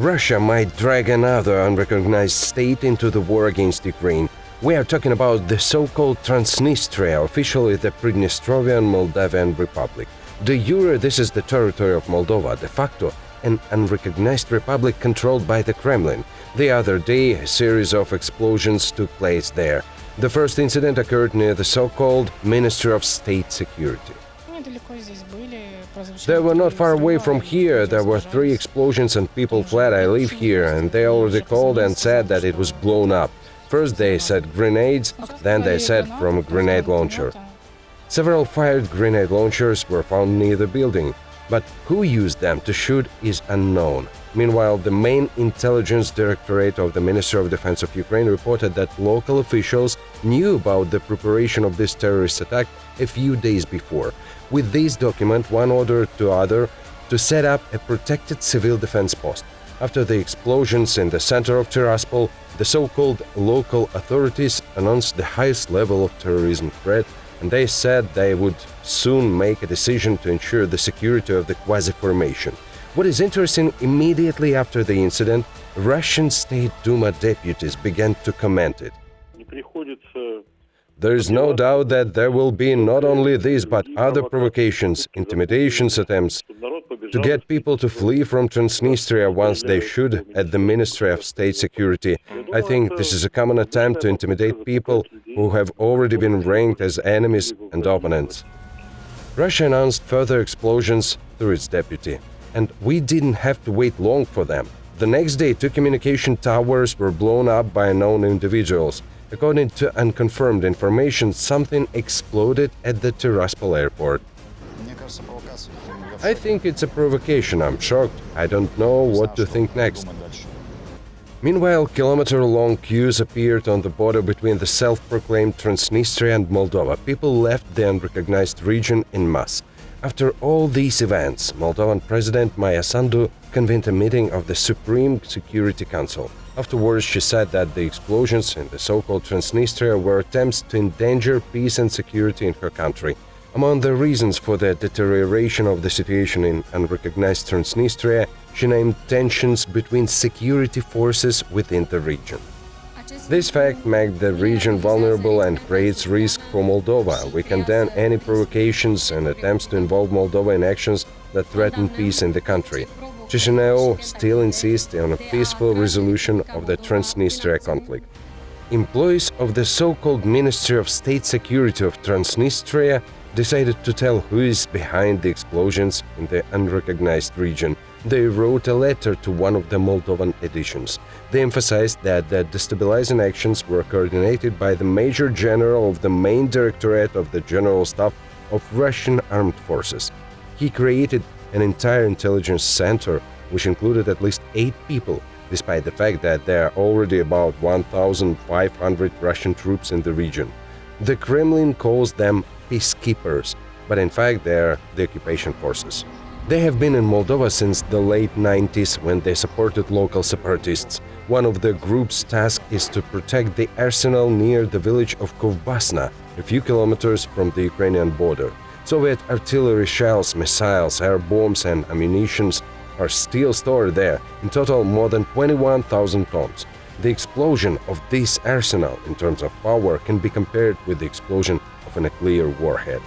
Russia might drag another unrecognized state into the war against Ukraine. We are talking about the so-called Transnistria, officially the Pridnestrovian Moldavian Republic. De jure, this is the territory of Moldova, de facto an unrecognized republic controlled by the Kremlin. The other day, a series of explosions took place there. The first incident occurred near the so-called Ministry of State Security. They were not far away from here. There were three explosions and people fled. I live here, and they already called and said that it was blown up. First they said grenades, then they said from a grenade launcher. Several fired grenade launchers were found near the building, but who used them to shoot is unknown. Meanwhile, the main intelligence directorate of the Ministry of Defense of Ukraine reported that local officials knew about the preparation of this terrorist attack a few days before. With this document, one ordered to other to set up a protected civil defense post. After the explosions in the center of Tiraspol, the so-called local authorities announced the highest level of terrorism threat and they said they would soon make a decision to ensure the security of the quasi-formation. What is interesting, immediately after the incident, Russian State Duma deputies began to comment it. There is no doubt that there will be not only these but other provocations, intimidations attempts to get people to flee from Transnistria once they should at the Ministry of State Security. I think this is a common attempt to intimidate people who have already been ranked as enemies and opponents. Russia announced further explosions through its deputy and we didn't have to wait long for them. The next day, two communication towers were blown up by unknown individuals. According to unconfirmed information, something exploded at the Tiraspol airport. I think it's a provocation, I'm shocked. I don't know what to think next. Meanwhile, kilometer-long queues appeared on the border between the self-proclaimed Transnistria and Moldova. People left the unrecognized region in mass. After all these events, Moldovan President Maia Sandu convened a meeting of the Supreme Security Council. Afterwards, she said that the explosions in the so-called Transnistria were attempts to endanger peace and security in her country. Among the reasons for the deterioration of the situation in unrecognized Transnistria, she named tensions between security forces within the region. This fact makes the region vulnerable and creates risk for Moldova. We condemn any provocations and attempts to involve Moldova in actions that threaten peace in the country. Chisinau still insists on a peaceful resolution of the Transnistria conflict. Employees of the so-called Ministry of State Security of Transnistria decided to tell who is behind the explosions in the unrecognized region they wrote a letter to one of the Moldovan editions. They emphasized that the destabilizing actions were coordinated by the Major General of the main directorate of the General Staff of Russian Armed Forces. He created an entire intelligence center which included at least eight people, despite the fact that there are already about 1,500 Russian troops in the region. The Kremlin calls them peacekeepers, but in fact they are the occupation forces. They have been in Moldova since the late 90s when they supported local separatists. One of the group's tasks is to protect the arsenal near the village of Kovbasna, a few kilometers from the Ukrainian border. Soviet artillery shells, missiles, air bombs and ammunition are still stored there, in total more than 21,000 tons. The explosion of this arsenal in terms of power can be compared with the explosion of a nuclear warhead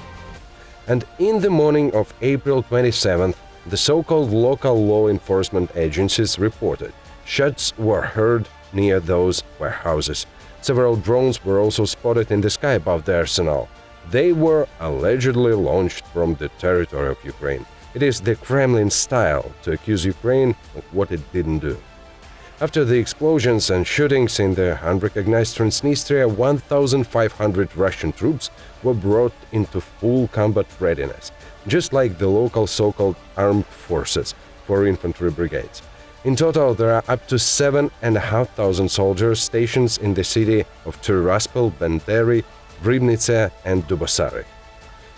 and in the morning of April 27th, the so-called local law enforcement agencies reported shots were heard near those warehouses. Several drones were also spotted in the sky above the arsenal. They were allegedly launched from the territory of Ukraine. It is the Kremlin style to accuse Ukraine of what it didn't do. After the explosions and shootings in the unrecognized Transnistria, 1,500 Russian troops were brought into full combat readiness, just like the local so-called armed forces for infantry brigades. In total, there are up to 7,500 soldiers stationed in the city of Tiraspol, Benderi, Ribnice and Dubosari.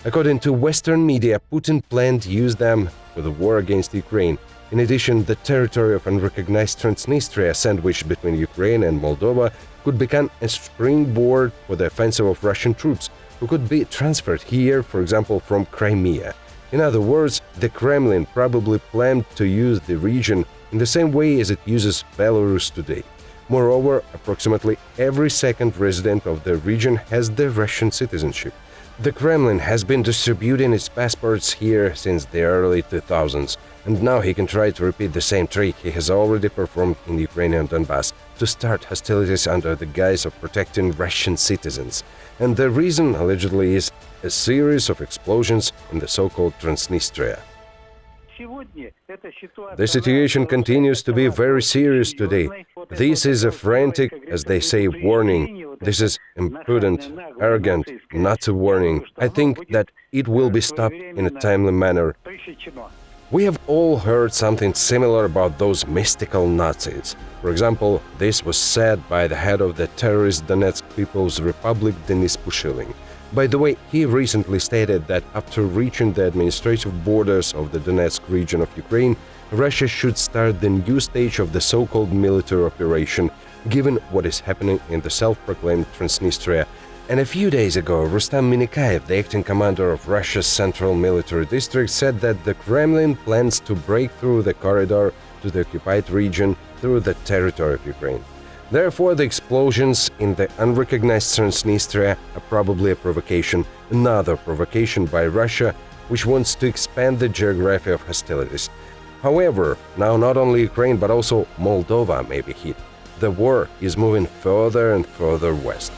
According to Western media, Putin planned to use them for the war against Ukraine, in addition, the territory of unrecognized Transnistria, sandwiched between Ukraine and Moldova, could become a springboard for the offensive of Russian troops, who could be transferred here, for example, from Crimea. In other words, the Kremlin probably planned to use the region in the same way as it uses Belarus today. Moreover, approximately every second resident of the region has the Russian citizenship. The Kremlin has been distributing its passports here since the early 2000s, and now he can try to repeat the same trick he has already performed in the Ukrainian Donbass to start hostilities under the guise of protecting Russian citizens. And the reason, allegedly, is a series of explosions in the so-called Transnistria. The situation continues to be very serious today. This is a frantic, as they say, warning. This is imprudent, arrogant, not a warning. I think that it will be stopped in a timely manner. We have all heard something similar about those mystical Nazis. For example, this was said by the head of the terrorist Donetsk People's Republic, Denis Pushilin. By the way, he recently stated that after reaching the administrative borders of the Donetsk region of Ukraine, Russia should start the new stage of the so-called military operation, given what is happening in the self-proclaimed Transnistria. And a few days ago, Rustam Minnekayev, the acting commander of Russia's Central Military District, said that the Kremlin plans to break through the corridor to the occupied region through the territory of Ukraine. Therefore, the explosions in the unrecognized Transnistria are probably a provocation, another provocation by Russia, which wants to expand the geography of hostilities. However, now not only Ukraine but also Moldova may be hit. The war is moving further and further west.